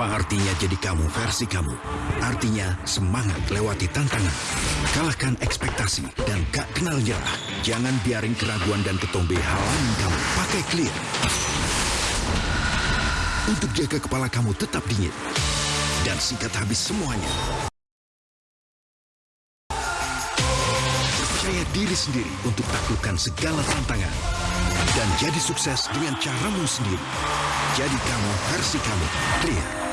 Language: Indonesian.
Apa artinya jadi kamu versi kamu? Artinya semangat lewati tantangan. Kalahkan ekspektasi dan gak kenal nyerah. Jangan biarin keraguan dan ketombe halangi kamu. Pakai clear. Untuk jaga kepala kamu tetap dingin. Dan sikat habis semuanya. Percaya diri sendiri untuk taklukkan segala tantangan. Dan jadi sukses dengan caramu sendiri. Jadi kamu versi kamu. Clear.